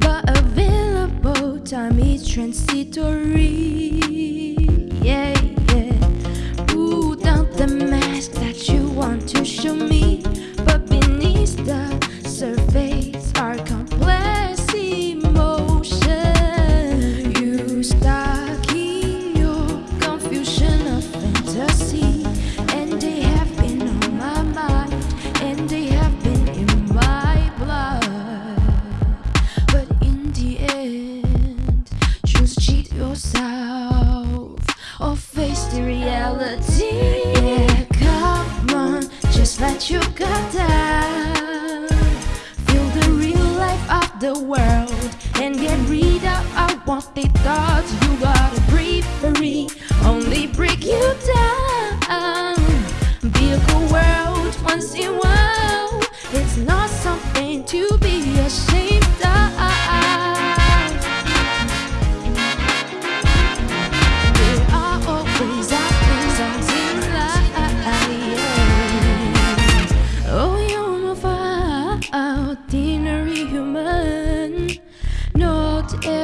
but available time is transitory. reality Yeah, come on, just let you go down Feel the real life of the world And get rid of all unwanted thoughts You gotta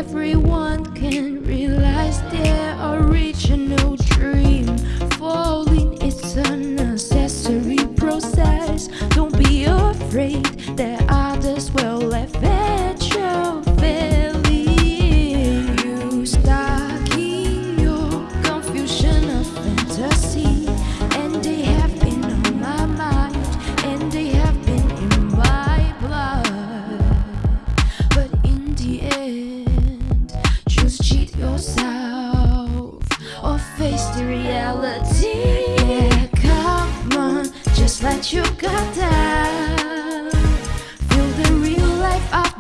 everyone.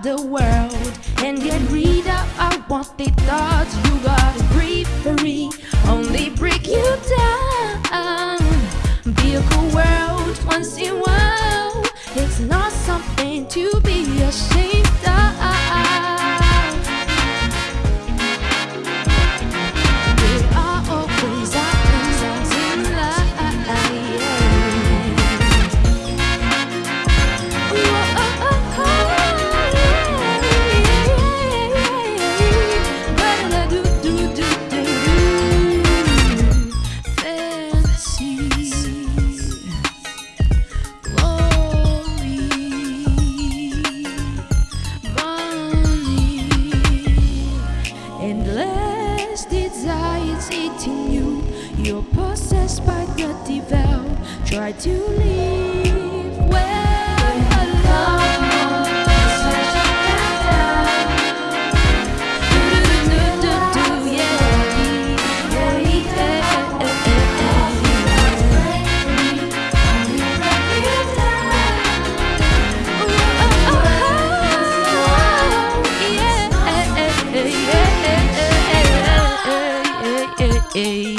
the world and get rid of unwanted thoughts. You gotta breathe free, only break you down. Be a cool world once in a while. It's not something to be ashamed. despite the devout, try to live well. Hey.